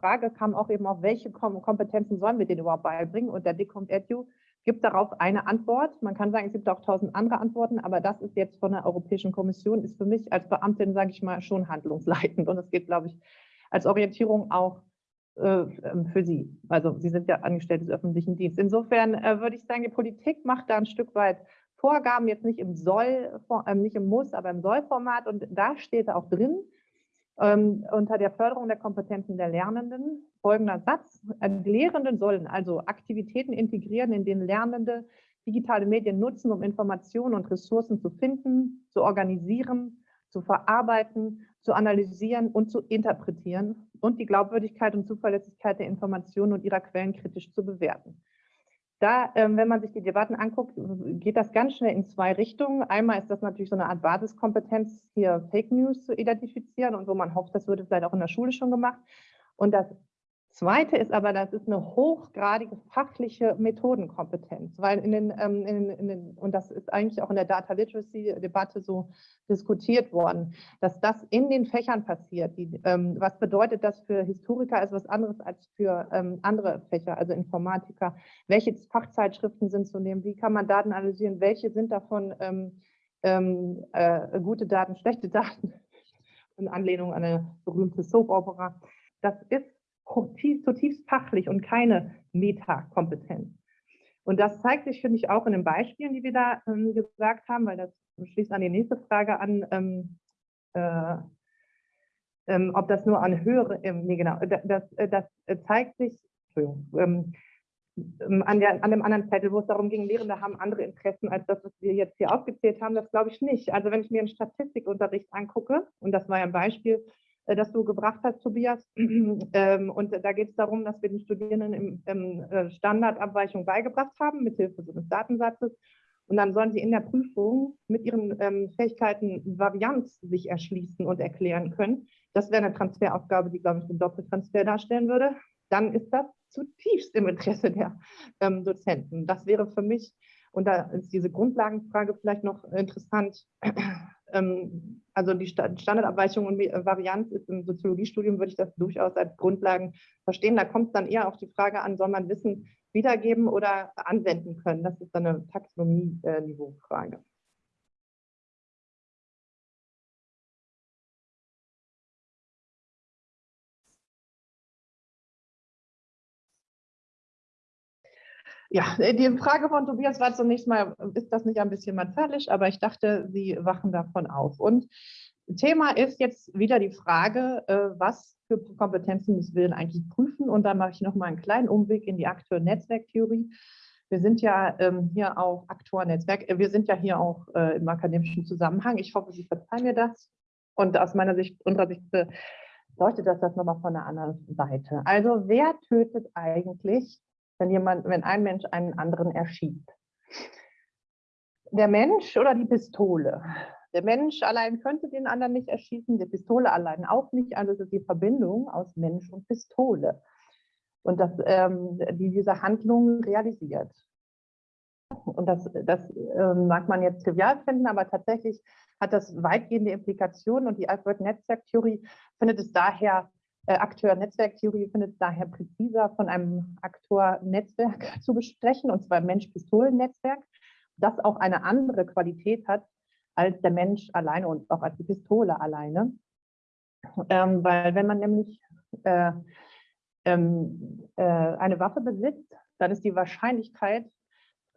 Frage kam auch eben auf, welche Kompetenzen sollen wir denen überhaupt beibringen? Und der Decomp Edu gibt darauf eine Antwort. Man kann sagen, es gibt auch tausend andere Antworten, aber das ist jetzt von der Europäischen Kommission, ist für mich als Beamtin, sage ich mal, schon handlungsleitend. Und es geht, glaube ich, als Orientierung auch äh, ähm, für Sie. Also Sie sind ja Angestellte des öffentlichen Dienstes. Insofern äh, würde ich sagen, die Politik macht da ein Stück weit Vorgaben, jetzt nicht im Soll, äh, nicht im Muss, aber im Soll-Format. Und da steht auch drin, ähm, unter der Förderung der Kompetenzen der Lernenden, folgender Satz, die Lehrenden sollen also Aktivitäten integrieren, in denen Lernende digitale Medien nutzen, um Informationen und Ressourcen zu finden, zu organisieren, zu verarbeiten, zu analysieren und zu interpretieren und die Glaubwürdigkeit und Zuverlässigkeit der Informationen und ihrer Quellen kritisch zu bewerten. Da, ähm, wenn man sich die Debatten anguckt, geht das ganz schnell in zwei Richtungen. Einmal ist das natürlich so eine Art Basiskompetenz, hier Fake News zu identifizieren und wo man hofft, das würde vielleicht auch in der Schule schon gemacht. Und das Zweite ist aber, das ist eine hochgradige fachliche Methodenkompetenz, weil in den, ähm, in, in den, und das ist eigentlich auch in der Data Literacy Debatte so diskutiert worden, dass das in den Fächern passiert. Die, ähm, was bedeutet das für Historiker ist was anderes als für ähm, andere Fächer, also Informatiker? Welche Fachzeitschriften sind zu nehmen? Wie kann man Daten analysieren? Welche sind davon ähm, ähm, äh, gute Daten, schlechte Daten? In Anlehnung an eine berühmte Soap-Opera. Das ist zutiefst fachlich und keine Metakompetenz. Und das zeigt sich, finde ich, auch in den Beispielen, die wir da ähm, gesagt haben, weil das schließt an die nächste Frage an, ähm, äh, ähm, ob das nur an höhere, ähm, nee, genau, das, äh, das zeigt sich, Entschuldigung, ähm, an, der, an dem anderen Zettel, wo es darum ging, Lehrende haben andere Interessen als das, was wir jetzt hier aufgezählt haben, das glaube ich nicht. Also wenn ich mir einen Statistikunterricht angucke, und das war ja ein Beispiel, äh, das du gebracht hast, Tobias. Ähm, und da geht es darum, dass wir den Studierenden im, im äh, Standardabweichung beigebracht haben, mithilfe so eines Datensatzes. Und dann sollen sie in der Prüfung mit ihren ähm, Fähigkeiten Varianz sich erschließen und erklären können. Das wäre eine Transferaufgabe, die, glaube ich, den Doppeltransfer darstellen würde. Dann ist das zutiefst im Interesse der ähm, Dozenten. Das wäre für mich, und da ist diese Grundlagenfrage vielleicht noch interessant, also die Standardabweichung und äh, Varianz ist im Soziologiestudium, würde ich das durchaus als Grundlagen verstehen. Da kommt es dann eher auf die Frage an, soll man Wissen wiedergeben oder anwenden können? Das ist dann eine Taxonomie-Niveau-Frage. Ja, äh, die Frage von Tobias war zunächst mal, ist das nicht ein bisschen martialisch? Aber ich dachte, Sie wachen davon auf. Und Thema ist jetzt wieder die Frage, äh, was für Kompetenzen müssen wir denn eigentlich prüfen? Und da mache ich noch mal einen kleinen Umweg in die Akteur-Netzwerktheorie. Wir sind ja ähm, hier auch Aktor-Netzwerk, äh, wir sind ja hier auch im akademischen Zusammenhang. Ich hoffe, Sie verzeihen mir das. Und aus meiner Sicht, unserer Sicht, leuchtet das das nochmal von der anderen Seite. Also wer tötet eigentlich wenn jemand, wenn ein Mensch einen anderen erschießt. Der Mensch oder die Pistole? Der Mensch allein könnte den anderen nicht erschießen, die Pistole allein auch nicht. Also es ist die Verbindung aus Mensch und Pistole. Und das, ähm, die diese Handlung realisiert. Und das, das äh, mag man jetzt trivial finden, aber tatsächlich hat das weitgehende Implikationen und die Alfred-Netzwerk-Theorie findet es daher Akteur-Netzwerktheorie findet es daher präziser von einem Aktor-Netzwerk zu besprechen, und zwar Mensch-Pistolen-Netzwerk, das auch eine andere Qualität hat als der Mensch alleine und auch als die Pistole alleine. Ähm, weil wenn man nämlich äh, ähm, äh, eine Waffe besitzt, dann ist die Wahrscheinlichkeit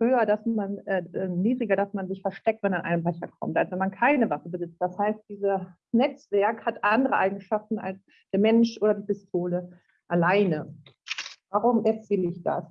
höher, dass man, äh, äh, niedriger, dass man sich versteckt, wenn an einen Becher kommt, als wenn man keine Waffe besitzt. Das heißt, dieses Netzwerk hat andere Eigenschaften als der Mensch oder die Pistole alleine. Warum erzähle ich das?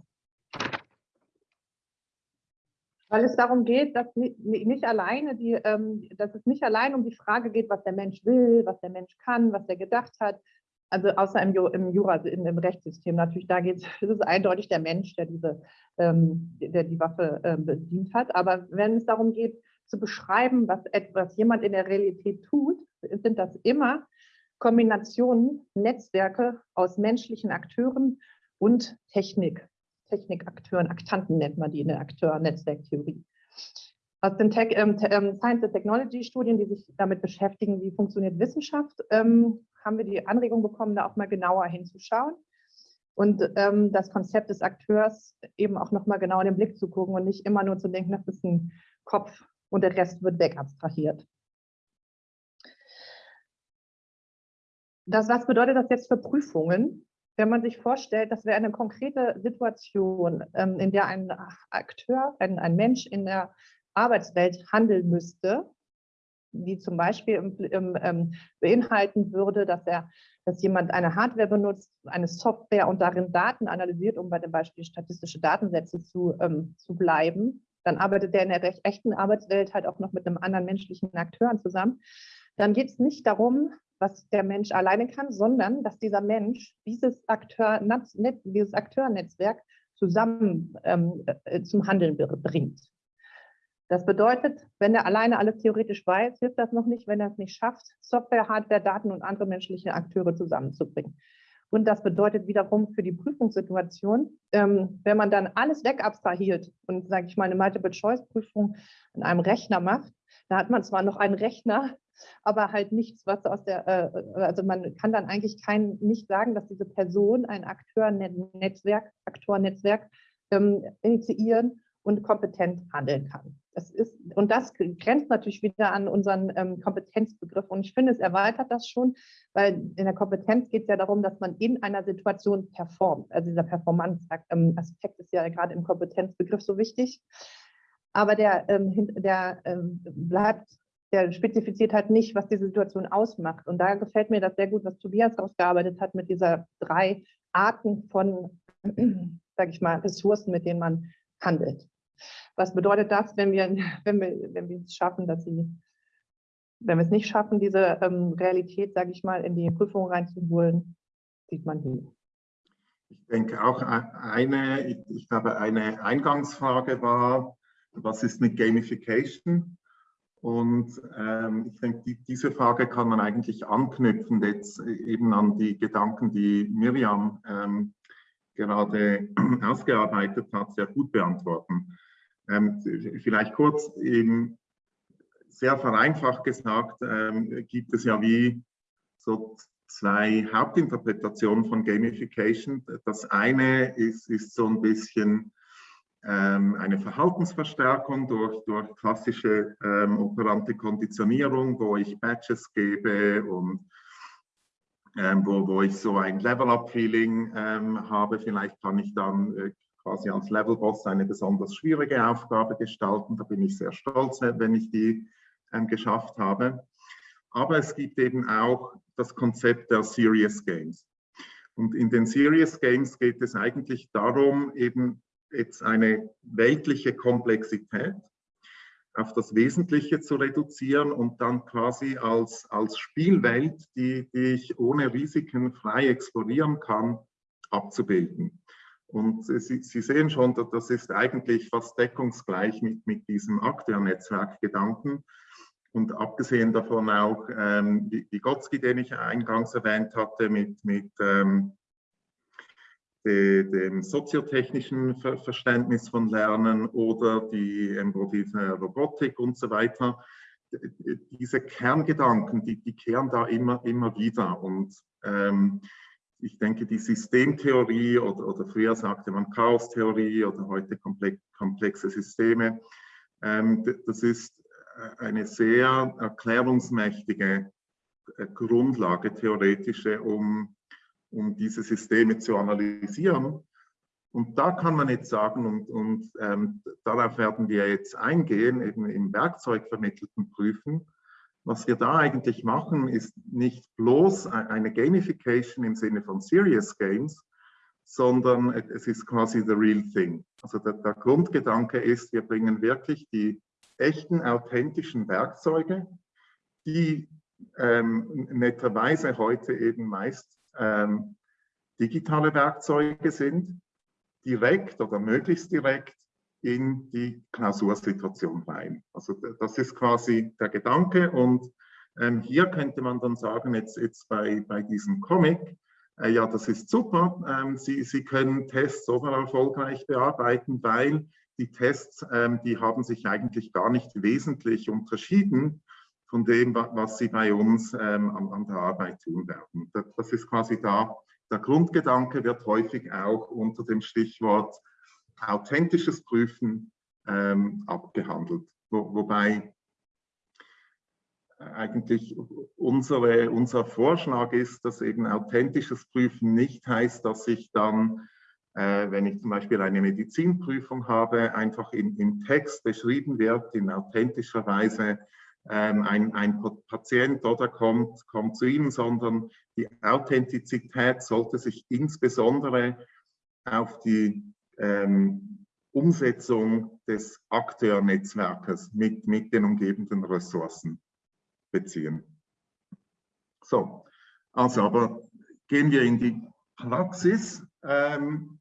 Weil es darum geht, dass nicht alleine die, ähm, dass es nicht allein um die Frage geht, was der Mensch will, was der Mensch kann, was er gedacht hat, also außer im, im Jura, also im Rechtssystem natürlich, da geht es, eindeutig der Mensch, der diese, ähm, der die Waffe äh, bedient hat. Aber wenn es darum geht, zu beschreiben, was etwas jemand in der Realität tut, sind das immer Kombinationen, Netzwerke aus menschlichen Akteuren und Technik. Technikakteuren, Aktanten nennt man die in der Akteur-Netzwerktheorie. Aus den Tech, ähm, ähm, Science and Technology Studien, die sich damit beschäftigen, wie funktioniert Wissenschaft, ähm, haben wir die Anregung bekommen, da auch mal genauer hinzuschauen und ähm, das Konzept des Akteurs eben auch noch mal genau in den Blick zu gucken und nicht immer nur zu denken, das ist ein Kopf und der Rest wird wegabstrahiert. Das, was bedeutet das jetzt für Prüfungen? Wenn man sich vorstellt, das wäre eine konkrete Situation, ähm, in der ein Akteur, ein, ein Mensch in der Arbeitswelt handeln müsste, die zum Beispiel im, im, ähm, beinhalten würde, dass er, dass jemand eine Hardware benutzt, eine Software und darin Daten analysiert, um bei dem Beispiel statistische Datensätze zu, ähm, zu bleiben, dann arbeitet er in der echten Arbeitswelt halt auch noch mit einem anderen menschlichen Akteur zusammen. Dann geht es nicht darum, was der Mensch alleine kann, sondern dass dieser Mensch dieses, Akteur, dieses Akteurnetzwerk zusammen ähm, äh, zum Handeln bringt. Das bedeutet, wenn er alleine alles theoretisch weiß, hilft das noch nicht, wenn er es nicht schafft, Software, Hardware, Daten und andere menschliche Akteure zusammenzubringen. Und das bedeutet wiederum für die Prüfungssituation, ähm, wenn man dann alles wegabstrahiert und, sage ich mal, eine Multiple-Choice-Prüfung in einem Rechner macht, da hat man zwar noch einen Rechner, aber halt nichts, was aus der, äh, also man kann dann eigentlich kein, nicht sagen, dass diese Person ein Akteur-Netzwerk, ähm, initiieren und kompetent handeln kann. Das ist, und das grenzt natürlich wieder an unseren ähm, Kompetenzbegriff. Und ich finde, es erweitert das schon, weil in der Kompetenz geht es ja darum, dass man in einer Situation performt. Also dieser Performance-Aspekt ist ja gerade im Kompetenzbegriff so wichtig. Aber der, ähm, der ähm, bleibt, der spezifiziert halt nicht, was diese Situation ausmacht. Und da gefällt mir das sehr gut, was Tobias ausgearbeitet hat mit dieser drei Arten von, sage ich mal, Ressourcen, mit denen man handelt. Was bedeutet das, wenn wir, wenn wir, wenn wir es schaffen, dass sie, wenn wir es nicht schaffen, diese ähm, Realität, sage ich mal, in die Prüfung reinzuholen, sieht man hier. Ich denke auch äh, eine, ich glaube, eine Eingangsfrage war, was ist mit Gamification? Und ähm, ich denke, die, diese Frage kann man eigentlich anknüpfen jetzt eben an die Gedanken, die Miriam ähm, gerade ausgearbeitet hat, sehr gut beantworten. Ähm, vielleicht kurz, eben sehr vereinfacht gesagt, ähm, gibt es ja wie so zwei Hauptinterpretationen von Gamification. Das eine ist, ist so ein bisschen ähm, eine Verhaltensverstärkung durch, durch klassische ähm, operante Konditionierung, wo ich Badges gebe und ähm, wo, wo ich so ein Level-Up-Feeling ähm, habe. Vielleicht kann ich dann äh, quasi als Level-Boss eine besonders schwierige Aufgabe gestalten. Da bin ich sehr stolz, wenn ich die ähm, geschafft habe. Aber es gibt eben auch das Konzept der Serious Games. Und in den Serious Games geht es eigentlich darum, eben jetzt eine weltliche Komplexität auf das Wesentliche zu reduzieren und dann quasi als, als Spielwelt, die, die ich ohne Risiken frei explorieren kann, abzubilden. Und Sie, Sie sehen schon, das ist eigentlich fast deckungsgleich mit, mit diesem Akteurnetzwerk-Gedanken. Und abgesehen davon auch ähm, Vygotsky, den ich eingangs erwähnt hatte, mit, mit ähm, de, dem soziotechnischen Ver Verständnis von Lernen oder die embodierte Robotik und so weiter. Diese Kerngedanken, die, die kehren da immer, immer wieder. Und ähm, ich denke, die Systemtheorie oder, oder früher sagte man Chaostheorie oder heute komplexe Systeme, ähm, das ist eine sehr erklärungsmächtige äh, Grundlage, theoretische, um um diese Systeme zu analysieren. Und da kann man jetzt sagen, und, und ähm, darauf werden wir jetzt eingehen, eben im werkzeugvermittelten Prüfen, was wir da eigentlich machen, ist nicht bloß eine Gamification im Sinne von Serious Games, sondern es ist quasi the real thing. Also der, der Grundgedanke ist, wir bringen wirklich die echten, authentischen Werkzeuge, die ähm, netterweise heute eben meist ähm, digitale Werkzeuge sind, direkt oder möglichst direkt in die Klausursituation rein. Also das ist quasi der Gedanke und ähm, hier könnte man dann sagen, jetzt, jetzt bei, bei diesem Comic, äh, ja, das ist super, ähm, Sie, Sie können Tests so erfolgreich bearbeiten, weil die Tests, ähm, die haben sich eigentlich gar nicht wesentlich unterschieden von dem, was Sie bei uns ähm, an, an, der Arbeit tun werden. Das, das, ist quasi da. Der Grundgedanke wird häufig auch unter dem Stichwort authentisches Prüfen ähm, abgehandelt. Wo, wobei eigentlich unsere, unser Vorschlag ist, dass eben authentisches Prüfen nicht heißt, dass ich dann, äh, wenn ich zum Beispiel eine Medizinprüfung habe, einfach in, im Text beschrieben wird, in authentischer Weise, ähm, ein, ein Patient oder kommt, kommt zu Ihnen, sondern die Authentizität sollte sich insbesondere auf die ähm, Umsetzung des Akteurnetzwerkes mit, mit den umgebenden Ressourcen beziehen. So, also aber gehen wir in die Praxis. Ähm,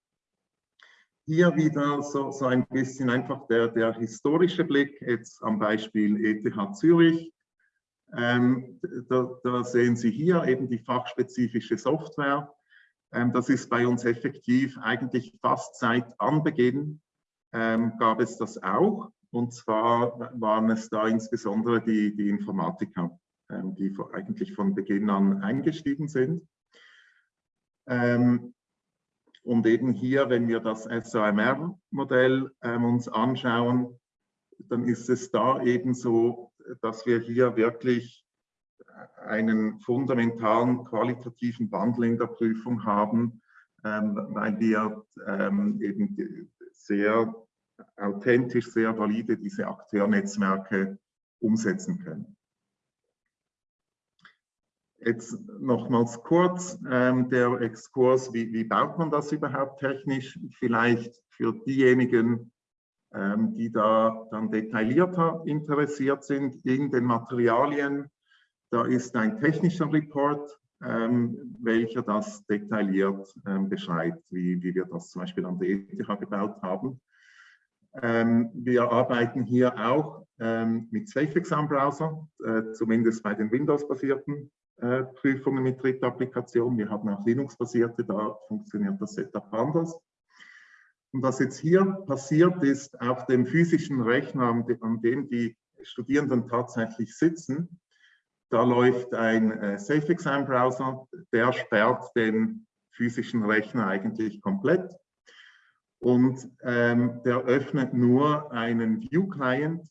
hier wieder so, so ein bisschen einfach der, der historische Blick, jetzt am Beispiel ETH Zürich. Ähm, da, da, sehen Sie hier eben die fachspezifische Software. Ähm, das ist bei uns effektiv eigentlich fast seit Anbeginn ähm, gab es das auch. Und zwar waren es da insbesondere die, die Informatiker, ähm, die eigentlich von Beginn an eingestiegen sind. Und eben hier, wenn wir das SOMR-Modell uns anschauen, dann ist es da eben so, dass wir hier wirklich einen fundamentalen qualitativen Wandel in der Prüfung haben, ähm, weil wir ähm, eben sehr authentisch, sehr valide diese Akteurnetzwerke umsetzen können. Jetzt nochmals kurz ähm, der Exkurs, wie, wie, baut man das überhaupt technisch? Vielleicht für diejenigen, ähm, die da dann detaillierter interessiert sind in den Materialien. Da ist ein technischer Report, ähm, welcher das detailliert ähm, beschreibt, wie, wie wir das zum Beispiel an der ETH gebaut haben. Ähm, wir arbeiten hier auch ähm, mit SafeExam-Browser, äh, zumindest bei den Windows-basierten äh, Prüfungen mit Drittapplikationen. Wir haben auch Linux-basierte, da funktioniert das Setup anders. Und was jetzt hier passiert ist, auf dem physischen Rechner, an dem die Studierenden tatsächlich sitzen, da läuft ein äh, SafeExam-Browser, der sperrt den physischen Rechner eigentlich komplett und ähm, der öffnet nur einen View-Client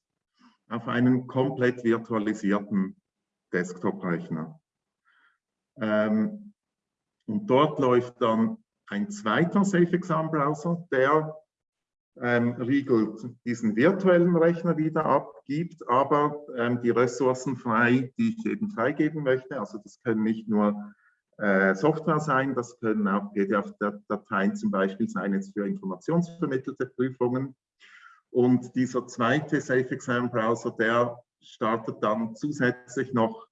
auf einen komplett virtualisierten Desktop-Rechner. Ähm, und dort läuft dann ein zweiter SafeExam-Browser, der ähm, riegelt diesen virtuellen Rechner wieder ab, gibt aber ähm, die Ressourcen frei, die ich eben freigeben möchte. Also das können nicht nur äh, Software sein, das können auch PDF-Dateien zum Beispiel sein, jetzt für informationsvermittelte Prüfungen. Und dieser zweite Safe Exam Browser, der startet dann zusätzlich noch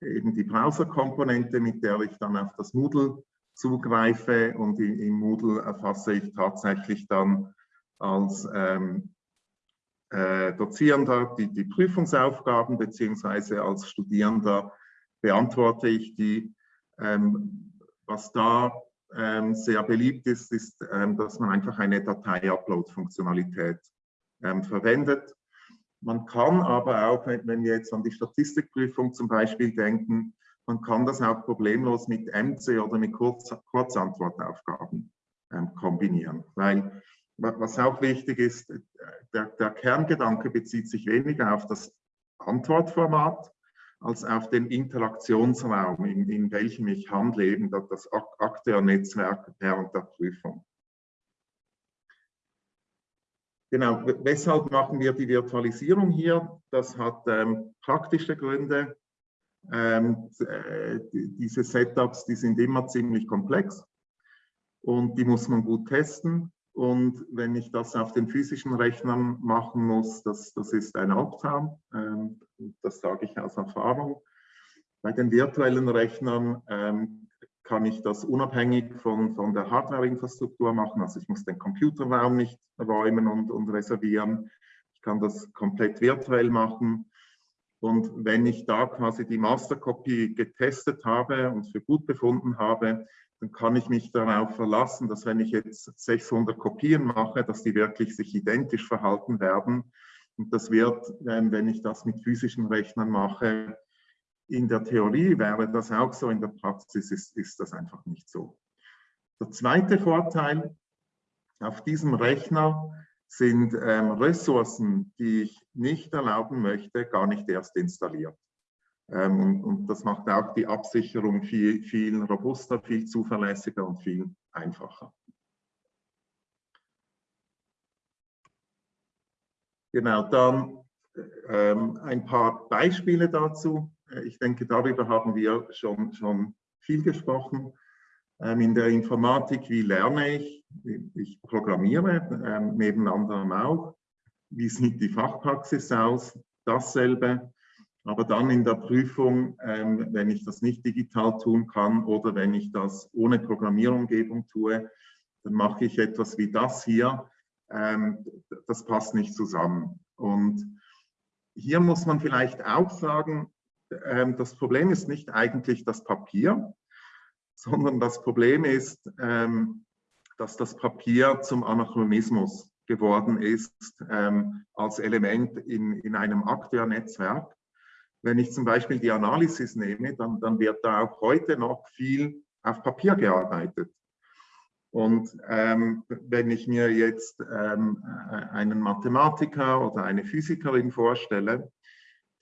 eben die Browser-Komponente, mit der ich dann auf das Moodle zugreife und im Moodle erfasse ich tatsächlich dann als ähm, äh, Dozierender die, die Prüfungsaufgaben beziehungsweise als Studierender beantworte ich die ähm, was da ähm, sehr beliebt ist, ist, ähm, dass man einfach eine Datei-Upload-Funktionalität verwendet. Man kann aber auch, wenn wir jetzt an die Statistikprüfung zum Beispiel denken, man kann das auch problemlos mit MC oder mit Kurz Kurzantwortaufgaben ähm, kombinieren. Weil, was auch wichtig ist, der, der, Kerngedanke bezieht sich weniger auf das Antwortformat, als auf den Interaktionsraum, in, in welchem ich handle, eben das Akteurnetzwerk während der Prüfung. Genau, weshalb machen wir die Virtualisierung hier? Das hat ähm, praktische Gründe. Ähm, äh, diese Setups, die sind immer ziemlich komplex und die muss man gut testen. Und wenn ich das auf den physischen Rechnern machen muss, das, das ist ein Albtraum. Ähm, das sage ich aus Erfahrung. Bei den virtuellen Rechnern ähm, kann ich das unabhängig von, von der Hardware-Infrastruktur machen. Also ich muss den Computerraum nicht räumen und, und reservieren. Ich kann das komplett virtuell machen. Und wenn ich da quasi die Masterkopie getestet habe und für gut befunden habe, dann kann ich mich darauf verlassen, dass wenn ich jetzt 600 Kopien mache, dass die wirklich sich identisch verhalten werden. Und das wird, wenn ich das mit physischen Rechnern mache, in der Theorie wäre das auch so, in der Praxis ist, ist das einfach nicht so. Der zweite Vorteil, auf diesem Rechner sind ähm, Ressourcen, die ich nicht erlauben möchte, gar nicht erst installiert. Ähm, und, und, das macht auch die Absicherung viel, viel robuster, viel zuverlässiger und viel einfacher. Genau, dann ähm, ein paar Beispiele dazu. Ich denke, darüber haben wir schon, schon viel gesprochen. Ähm, in der Informatik, wie lerne ich? Ich programmiere, ähm, neben anderem auch. Wie sieht die Fachpraxis aus? Dasselbe. Aber dann in der Prüfung, ähm, wenn ich das nicht digital tun kann oder wenn ich das ohne Programmierumgebung tue, dann mache ich etwas wie das hier. Das passt nicht zusammen. Und hier muss man vielleicht auch sagen, das Problem ist nicht eigentlich das Papier, sondern das Problem ist, ähm, dass das Papier zum Anachronismus geworden ist ähm, als Element in, in einem Akteurnetzwerk. Wenn ich zum Beispiel die Analysis nehme, dann, dann wird da auch heute noch viel auf Papier gearbeitet. Und ähm, wenn ich mir jetzt ähm, einen Mathematiker oder eine Physikerin vorstelle,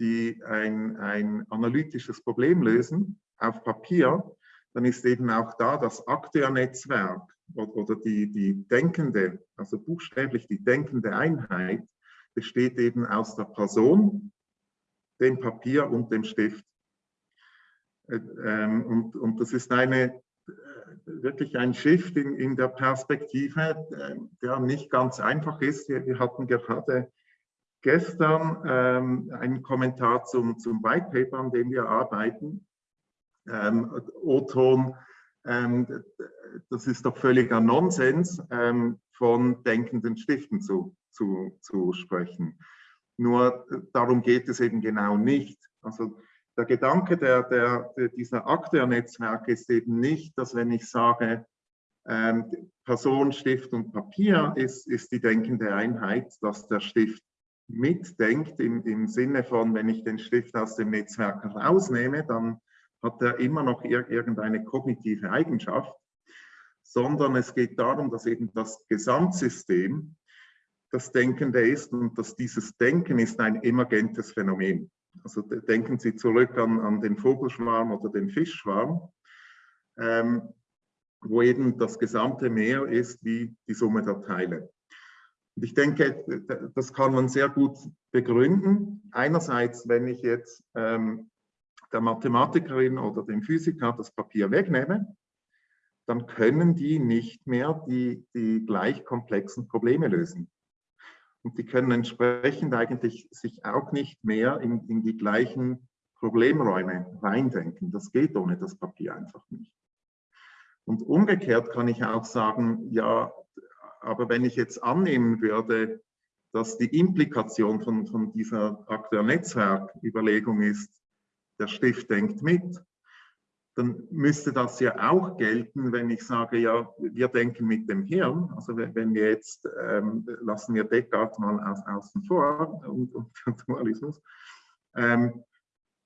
die ein, ein analytisches Problem lösen auf Papier, dann ist eben auch da das Akteurnetzwerk oder die, die denkende, also buchstäblich die denkende Einheit, besteht eben aus der Person, dem Papier und dem Stift. Äh, ähm, und, und das ist eine, äh, wirklich ein Shift in, in der Perspektive, äh, der nicht ganz einfach ist. Wir hatten gerade gestern ähm, einen Kommentar zum, zum White Paper, an dem wir arbeiten ähm, ähm, das ist doch völliger Nonsens, von denkenden Stiften zu, zu, zu sprechen. Nur äh, darum geht es eben genau nicht. Also der Gedanke der, der, der dieser Akteurnetzwerke ist eben nicht, dass wenn ich sage, ähm, Person, Stift und Papier ist, ist die denkende Einheit, dass der Stift mitdenkt im, im Sinne von, wenn ich den Stift aus dem Netzwerk rausnehme, dann hat er immer noch irgendeine kognitive Eigenschaft, sondern es geht darum, dass eben das Gesamtsystem das Denkende ist und dass dieses Denken ist ein emergentes Phänomen. Also denken Sie zurück an, an den Vogelschwarm oder den Fischschwarm, ähm, wo eben das gesamte Meer ist wie die Summe der Teile. Und ich denke, das kann man sehr gut begründen. Einerseits, wenn ich jetzt ähm, der Mathematikerin oder dem Physiker das Papier wegnehme, dann können die nicht mehr die, die gleich komplexen Probleme lösen. Und die können entsprechend eigentlich sich auch nicht mehr in, in die gleichen Problemräume reindenken. Das geht ohne das Papier einfach nicht. Und umgekehrt kann ich auch sagen, ja, aber wenn ich jetzt annehmen würde, dass die Implikation von, von dieser Akteur-Netzwerk-Überlegung ist, der Stift denkt mit, dann müsste das ja auch gelten, wenn ich sage, ja, wir denken mit dem Hirn. Also wenn wir jetzt, ähm, lassen wir Descartes mal aus, außen vor und, und Dualismus, ähm,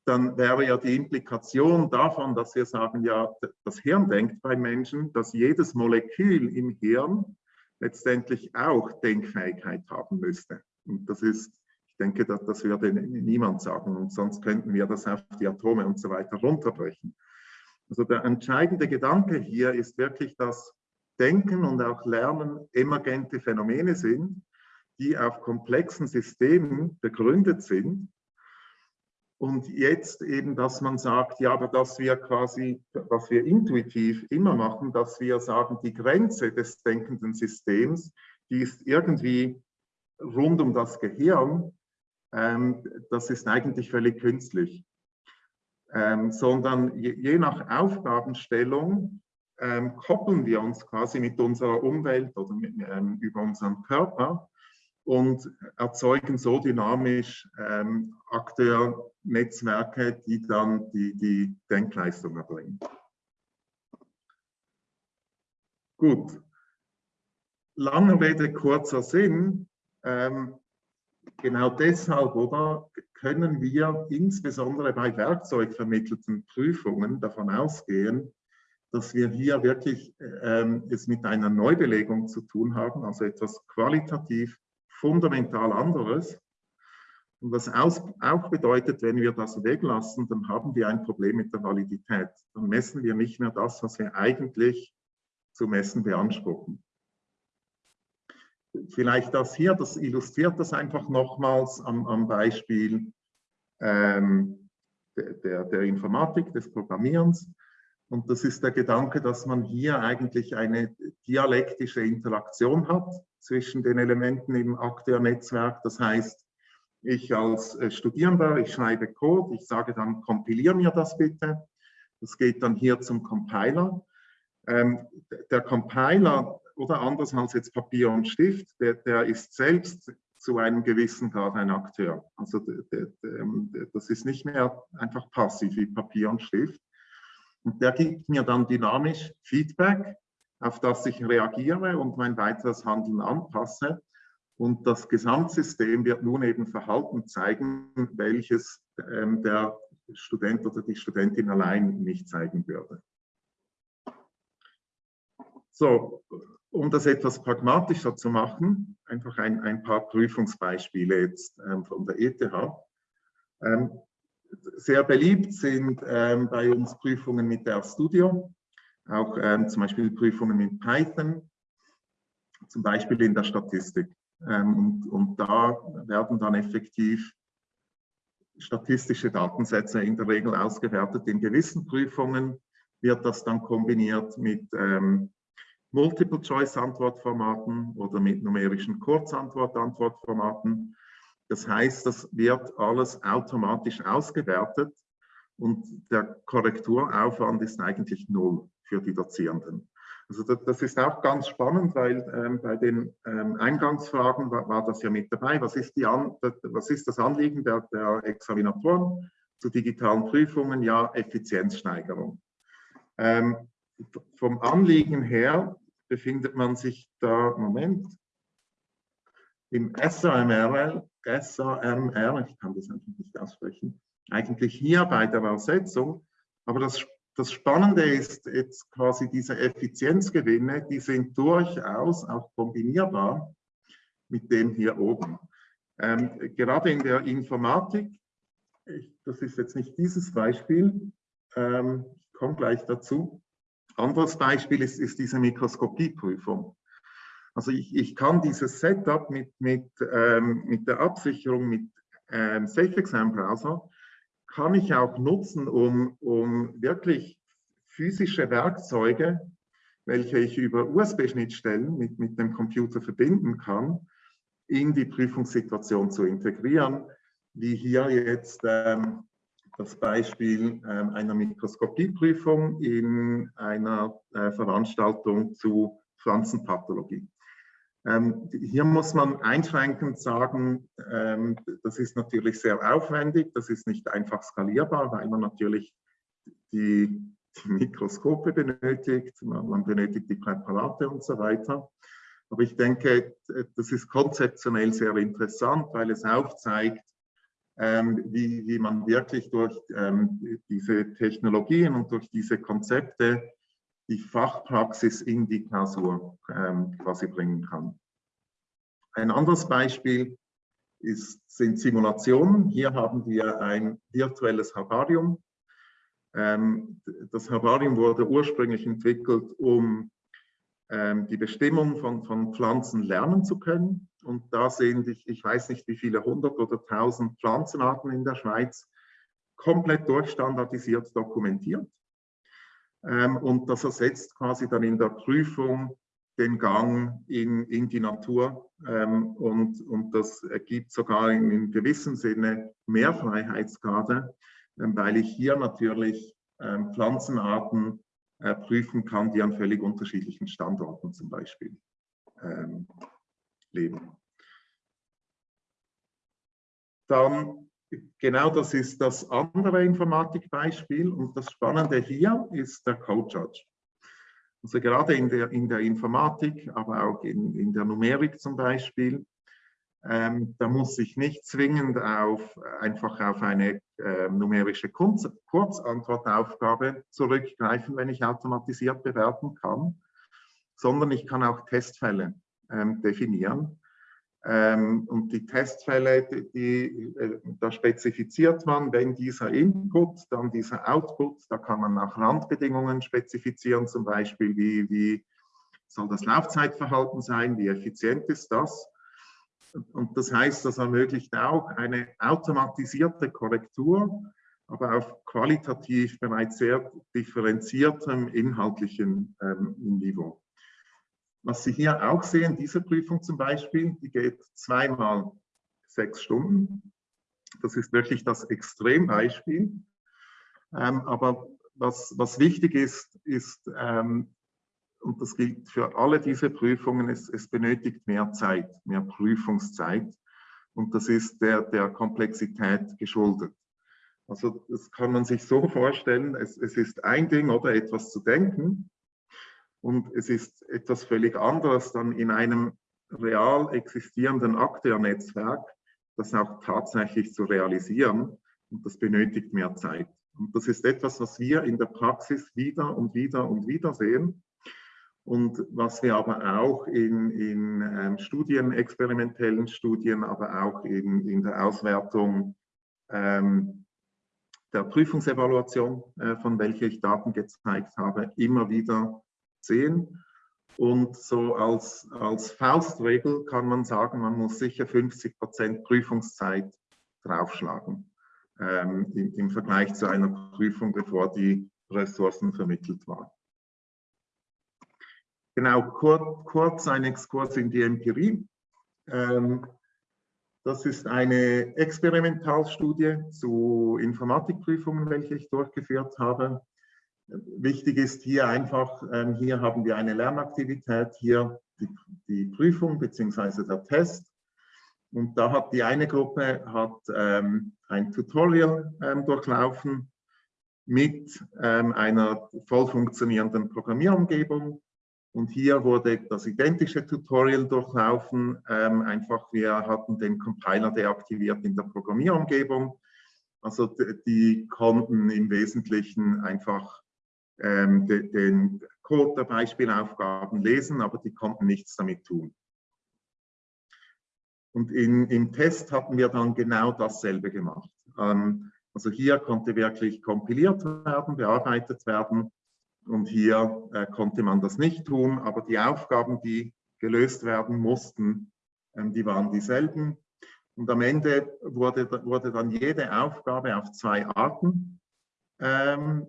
dann wäre ja die Implikation davon, dass wir sagen, ja, das Hirn denkt bei Menschen, dass jedes Molekül im Hirn letztendlich auch Denkfähigkeit haben müsste. Und das ist ich denke, das, das würde niemand sagen und sonst könnten wir das auf die Atome und so weiter runterbrechen. Also der entscheidende Gedanke hier ist wirklich, dass Denken und auch Lernen emergente Phänomene sind, die auf komplexen Systemen begründet sind. Und jetzt eben, dass man sagt, ja, aber dass wir quasi, was wir intuitiv immer machen, dass wir sagen, die Grenze des denkenden Systems, die ist irgendwie rund um das Gehirn ähm, das ist eigentlich völlig künstlich. Ähm, sondern je, je, nach Aufgabenstellung ähm, koppeln wir uns quasi mit unserer Umwelt oder mit, ähm, über unseren Körper und erzeugen so dynamisch ähm, Akteurnetzwerke, die dann die, die Denkleistung erbringen. Gut. Lange Rede, kurzer Sinn. Ähm, genau deshalb, oder, können wir insbesondere bei werkzeugvermittelten Prüfungen davon ausgehen, dass wir hier wirklich ähm, es mit einer Neubelegung zu tun haben, also etwas qualitativ fundamental anderes. Und was auch bedeutet, wenn wir das weglassen, dann haben wir ein Problem mit der Validität. Dann messen wir nicht mehr das, was wir eigentlich zu messen beanspruchen. Vielleicht das hier, das illustriert das einfach nochmals am, am Beispiel ähm, der, der Informatik, des Programmierens. Und das ist der Gedanke, dass man hier eigentlich eine dialektische Interaktion hat zwischen den Elementen im Akteurnetzwerk. Das heißt, ich als äh, Studierender, ich schreibe Code, ich sage dann, kompiliere mir das bitte. Das geht dann hier zum Compiler. Ähm, der Compiler, oder anders als jetzt Papier und Stift, der, der ist selbst zu einem gewissen Grad ein Akteur. Also ähm, das ist nicht mehr einfach passiv wie Papier und Stift. Und der gibt mir dann dynamisch Feedback, auf das ich reagiere und mein weiteres Handeln anpasse. Und das Gesamtsystem wird nun eben Verhalten zeigen, welches ähm, der Student oder die Studentin allein nicht zeigen würde. So, um das etwas pragmatischer zu machen, einfach ein, ein paar Prüfungsbeispiele jetzt ähm, von der ETH. Ähm, sehr beliebt sind ähm, bei uns Prüfungen mit der Studio, auch ähm, zum Beispiel Prüfungen mit Python, zum Beispiel in der Statistik. Ähm, und, und da werden dann effektiv statistische Datensätze in der Regel ausgewertet. In gewissen Prüfungen wird das dann kombiniert mit ähm, Multiple-Choice-Antwortformaten oder mit numerischen Kurzantwort-Antwortformaten. Das heißt, das wird alles automatisch ausgewertet und der Korrekturaufwand ist eigentlich null für die Dozierenden. Also das, das ist auch ganz spannend, weil ähm, bei den ähm, Eingangsfragen war, war, das ja mit dabei. Was ist, An was ist das Anliegen der, der Examinatoren zu digitalen Prüfungen? Ja, Effizienzsteigerung. Ähm, vom Anliegen her befindet man sich da, Moment, im SAMR, SAMR, ich kann das eigentlich nicht aussprechen, eigentlich hier bei der Übersetzung. Aber das, das Spannende ist jetzt quasi diese Effizienzgewinne, die sind durchaus auch kombinierbar mit dem hier oben. Ähm, gerade in der Informatik, ich, das ist jetzt nicht dieses Beispiel, ähm, ich komme gleich dazu, anderes Beispiel ist, ist diese Mikroskopieprüfung. Also ich, ich kann dieses Setup mit, mit, ähm, mit der Absicherung mit ähm, Safe Exam Browser, kann ich auch nutzen, um, um wirklich physische Werkzeuge, welche ich über USB-Schnittstellen mit, mit dem Computer verbinden kann, in die Prüfungssituation zu integrieren, wie hier jetzt ähm, das Beispiel ähm, einer Mikroskopieprüfung in einer äh, Veranstaltung zu Pflanzenpathologie. Ähm, hier muss man einschränkend sagen, ähm, das ist natürlich sehr aufwendig, das ist nicht einfach skalierbar, weil man natürlich die, die Mikroskope benötigt, man, man benötigt die Präparate und so weiter. Aber ich denke, das ist konzeptionell sehr interessant, weil es aufzeigt, ähm, wie, wie man wirklich durch ähm, diese Technologien und durch diese Konzepte die Fachpraxis in die Klausur ähm, quasi bringen kann. Ein anderes Beispiel ist, sind Simulationen. Hier haben wir ein virtuelles Herbarium. Das Herbarium wurde ursprünglich entwickelt, um die Bestimmung von, von Pflanzen lernen zu können. Und da sind, ich, ich weiß nicht wie viele hundert oder tausend Pflanzenarten in der Schweiz komplett durchstandardisiert dokumentiert. Ähm, und das ersetzt quasi dann in der Prüfung den Gang in, in die Natur ähm, und, und das ergibt sogar in, in gewissem Sinne mehr Freiheitsgrade, ähm, weil ich hier natürlich ähm, Pflanzenarten äh, prüfen kann, die an völlig unterschiedlichen Standorten zum Beispiel ähm, leben. Dann, genau das ist das andere Informatikbeispiel und das Spannende hier ist der Code Judge. Also gerade in der, in der Informatik, aber auch in, in der Numerik zum Beispiel, Ähm, da muss ich nicht zwingend auf, einfach auf eine äh, numerische Kurz Kurzantwortaufgabe zurückgreifen, wenn ich automatisiert bewerten kann, sondern ich kann auch Testfälle definieren. Ähm, und die Testfälle, die, die, äh, da spezifiziert man, wenn dieser Input, dann dieser Output, da kann man auch Randbedingungen spezifizieren, zum Beispiel wie, wie soll das Laufzeitverhalten sein, wie effizient ist das. Und das heißt, das ermöglicht auch eine automatisierte Korrektur, aber auf qualitativ bereits sehr differenziertem inhaltlichen ähm, Niveau. Was Sie hier auch sehen, diese Prüfung zum Beispiel, die geht zweimal sechs Stunden. Das ist wirklich das Extrembeispiel. Ähm, aber was, was wichtig ist, ist, ähm, und das gilt für alle diese Prüfungen, es, es benötigt mehr Zeit, mehr Prüfungszeit. Und das ist der, der Komplexität geschuldet. Also das kann man sich so vorstellen, es, es ist ein Ding oder etwas zu denken und es ist etwas völlig anderes dann in einem real existierenden Akteurnetzwerk, das auch tatsächlich zu realisieren und das benötigt mehr Zeit. Und das ist etwas, was wir in der Praxis wieder und wieder und wieder sehen und was wir aber auch in, in ähm, Studien, experimentellen Studien, aber auch in, in der Auswertung ähm, der Prüfungsevaluation, äh, von welcher ich Daten gezeigt habe, immer wieder sehen. Und so als, als Faustregel kann man sagen, man muss sicher 50 Prozent Prüfungszeit draufschlagen ähm, im, im Vergleich zu einer Prüfung, bevor die Ressourcen vermittelt waren. Genau, kurz, kurz ein Exkurs in die Empirie. Ähm, das ist eine Experimentalstudie zu Informatikprüfungen, welche ich durchgeführt habe. Wichtig ist hier einfach, ähm, hier haben wir eine Lernaktivität, hier die, die Prüfung bzw. der Test. Und da hat die eine Gruppe hat, ähm, ein Tutorial ähm, durchlaufen mit einer voll funktionierenden Programmierumgebung und hier wurde das identische Tutorial durchlaufen. Einfach, wir hatten den Compiler deaktiviert in der Programmierumgebung. Also die konnten im Wesentlichen einfach ähm, de, den Code der Beispielaufgaben lesen, aber die konnten nichts damit tun. Und in, im Test hatten wir dann genau dasselbe gemacht. Ähm, also hier konnte wirklich kompiliert werden, bearbeitet werden und hier äh, konnte man das nicht tun, aber die Aufgaben, die gelöst werden mussten, ähm, die waren dieselben. Und am Ende wurde, wurde dann jede Aufgabe auf zwei Arten ähm,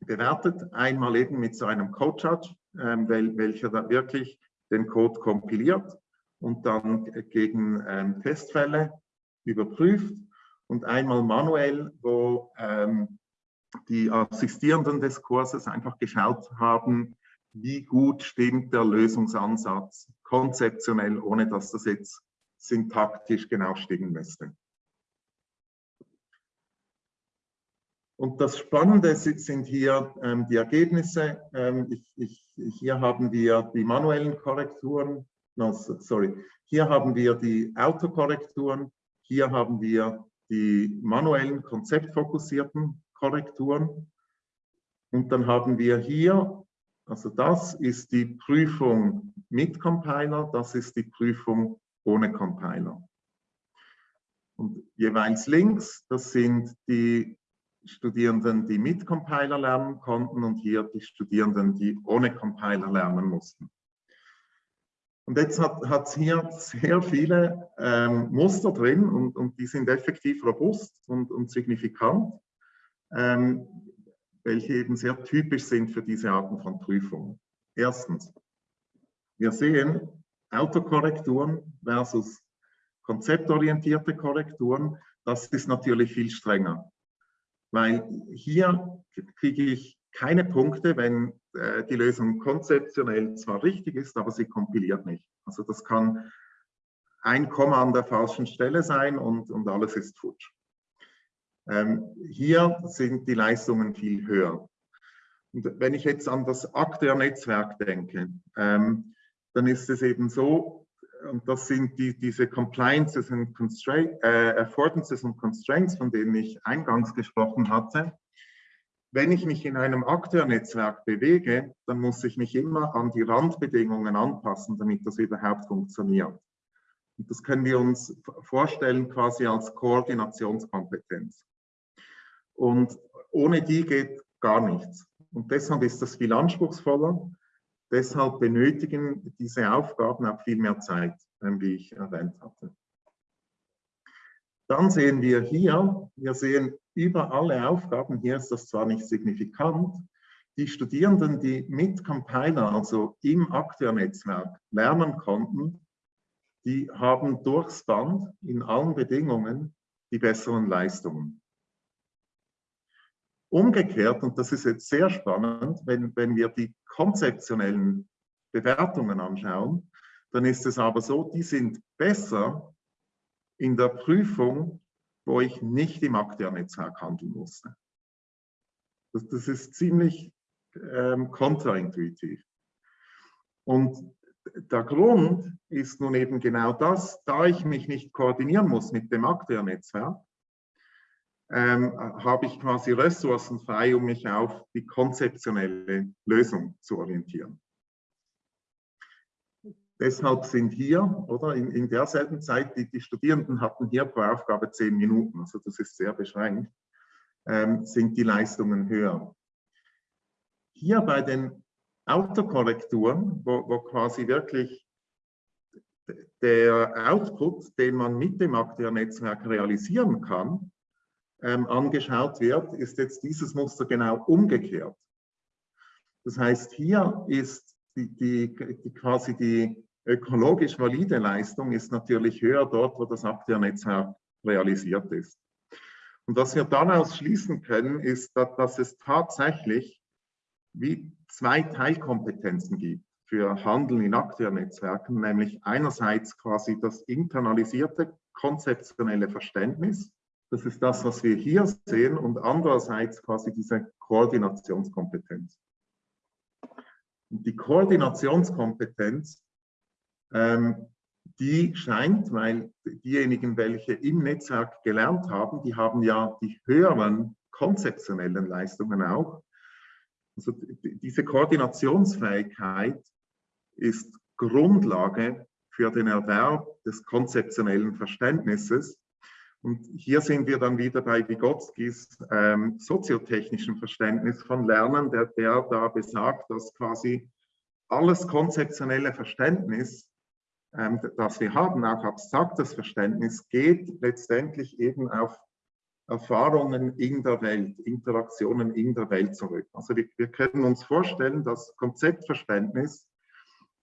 bewertet. Einmal eben mit so einem Code-Judge, ähm, wel, welcher dann wirklich den Code kompiliert und dann gegen ähm, Testfälle überprüft. Und einmal manuell, wo ähm, die Assistierenden des Kurses einfach geschaut haben, wie gut stimmt der Lösungsansatz konzeptionell, ohne dass das jetzt syntaktisch genau stimmen müsste. Und das Spannende sind hier ähm, die Ergebnisse. Ähm, ich, ich, hier haben wir die manuellen Korrekturen, no, sorry, hier haben wir die Autokorrekturen, hier haben wir die manuellen konzeptfokussierten Korrekturen. Und dann haben wir hier, also das ist die Prüfung mit Compiler, das ist die Prüfung ohne Compiler. Und jeweils links, das sind die Studierenden, die mit Compiler lernen konnten und hier die Studierenden, die ohne Compiler lernen mussten. Und jetzt hat es hier sehr viele ähm, Muster drin und, und die sind effektiv robust und, und signifikant ähm, welche eben sehr typisch sind für diese Arten von Prüfungen. Erstens, wir sehen Autokorrekturen versus konzeptorientierte Korrekturen. Das ist natürlich viel strenger, weil hier kriege ich keine Punkte, wenn äh, die Lösung konzeptionell zwar richtig ist, aber sie kompiliert nicht. Also das kann ein Komma an der falschen Stelle sein und, und alles ist futsch. Ähm, hier sind die Leistungen viel höher. Und wenn ich jetzt an das Akteurnetzwerk denke, ähm, dann ist es eben so, und das sind die, diese Compliances and Constraint, äh, Affordances und Constraints, von denen ich eingangs gesprochen hatte. Wenn ich mich in einem Akteurnetzwerk bewege, dann muss ich mich immer an die Randbedingungen anpassen, damit das überhaupt funktioniert. Und das können wir uns vorstellen quasi als Koordinationskompetenz. Und ohne die geht gar nichts. Und deshalb ist das viel anspruchsvoller. Deshalb benötigen diese Aufgaben auch viel mehr Zeit, wie ich erwähnt hatte. Dann sehen wir hier, wir sehen über alle Aufgaben, hier ist das zwar nicht signifikant, die Studierenden, die mit Compiler, also im Akteurnetzwerk, lernen konnten, die haben durchs Band in allen Bedingungen die besseren Leistungen. Umgekehrt, und das ist jetzt sehr spannend, wenn, wenn wir die konzeptionellen Bewertungen anschauen, dann ist es aber so, die sind besser in der Prüfung, wo ich nicht im Akteurnetzwerk handeln musste. Das, das ist ziemlich ähm, kontraintuitiv. Und der Grund ist nun eben genau das, da ich mich nicht koordinieren muss mit dem Akteurnetzwerk, ähm, habe ich quasi Ressourcen frei, um mich auf die konzeptionelle Lösung zu orientieren. Deshalb sind hier, oder in, in derselben Zeit, die, die Studierenden hatten hier pro Aufgabe zehn Minuten, also das ist sehr beschränkt, ähm, sind die Leistungen höher. Hier bei den Autokorrekturen, wo, wo quasi wirklich der Output, den man mit dem Akteurnetzwerk realisieren kann, ähm, angeschaut wird, ist jetzt dieses Muster genau umgekehrt. Das heißt, hier ist die, die, die quasi die ökologisch valide Leistung ist natürlich höher dort, wo das Akteurnetzwerk realisiert ist. Und was wir daraus schließen können, ist, dass, dass es tatsächlich wie zwei Teilkompetenzen gibt für Handeln in Akteurnetzwerken, nämlich einerseits quasi das internalisierte konzeptionelle Verständnis das ist das, was wir hier sehen und andererseits quasi diese Koordinationskompetenz. Und die Koordinationskompetenz, ähm, die scheint, weil diejenigen, welche im Netzwerk gelernt haben, die haben ja die höheren konzeptionellen Leistungen auch. Also diese Koordinationsfähigkeit ist Grundlage für den Erwerb des konzeptionellen Verständnisses und hier sind wir dann wieder bei Vygotskis ähm, soziotechnischen Verständnis von Lernen, der, der da besagt, dass quasi alles konzeptionelle Verständnis, ähm, das wir haben, auch abstraktes Verständnis, geht letztendlich eben auf Erfahrungen in der Welt, Interaktionen in der Welt zurück. Also wir, wir können uns vorstellen, dass Konzeptverständnis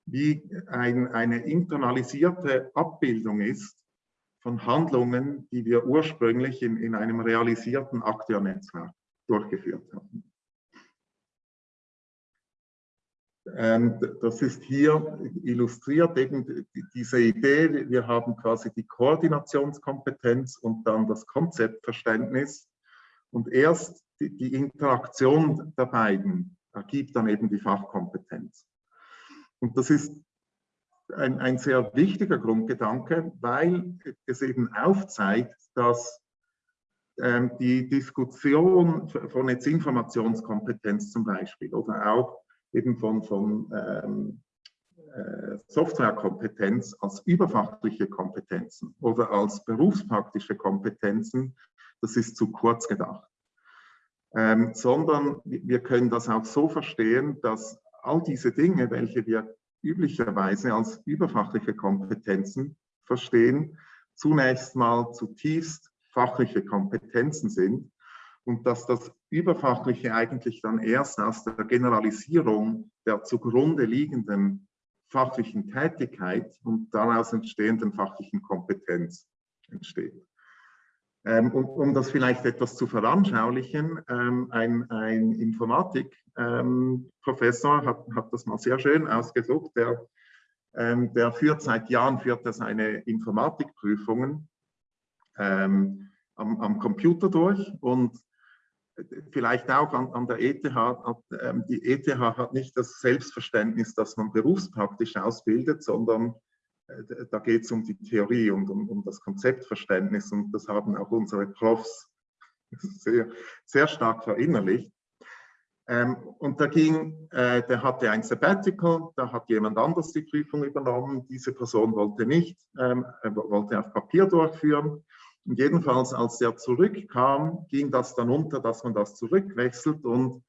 wie ein, eine internalisierte Abbildung ist von Handlungen, die wir ursprünglich in, in einem realisierten Akteurnetzwerk durchgeführt haben. Ähm, das ist hier illustriert eben diese Idee, wir haben quasi die Koordinationskompetenz und dann das Konzeptverständnis und erst die, die Interaktion der beiden ergibt dann eben die Fachkompetenz. Und das ist ein, ein sehr wichtiger Grundgedanke, weil es eben aufzeigt, dass ähm, die Diskussion von jetzt Informationskompetenz zum Beispiel oder auch eben von, von ähm, äh, Softwarekompetenz als überfachliche Kompetenzen oder als berufspraktische Kompetenzen, das ist zu kurz gedacht. Ähm, sondern wir können das auch so verstehen, dass all diese Dinge, welche wir üblicherweise als überfachliche Kompetenzen verstehen, zunächst mal zutiefst fachliche Kompetenzen sind und dass das Überfachliche eigentlich dann erst aus der Generalisierung der zugrunde liegenden fachlichen Tätigkeit und daraus entstehenden fachlichen Kompetenz entsteht. Ähm, um, um, das vielleicht etwas zu veranschaulichen, ähm, ein, ein Informatikprofessor ähm, hat, hat, das mal sehr schön ausgesucht. Der, ähm, der führt seit Jahren führt er seine Informatikprüfungen ähm, am, am, Computer durch und vielleicht auch an, an der ETH. Die ETH hat nicht das Selbstverständnis, dass man berufspraktisch ausbildet, sondern äh, da geht es um die Theorie und um, um, das Konzeptverständnis und das haben auch unsere Profs sehr, sehr stark verinnerlicht. Ähm, und da ging, äh, der hatte ein Sabbatical, da hat jemand anders die Prüfung übernommen, diese Person wollte nicht, ähm, wollte auf Papier durchführen. Und jedenfalls, als der zurückkam, ging das dann unter, dass man das zurückwechselt und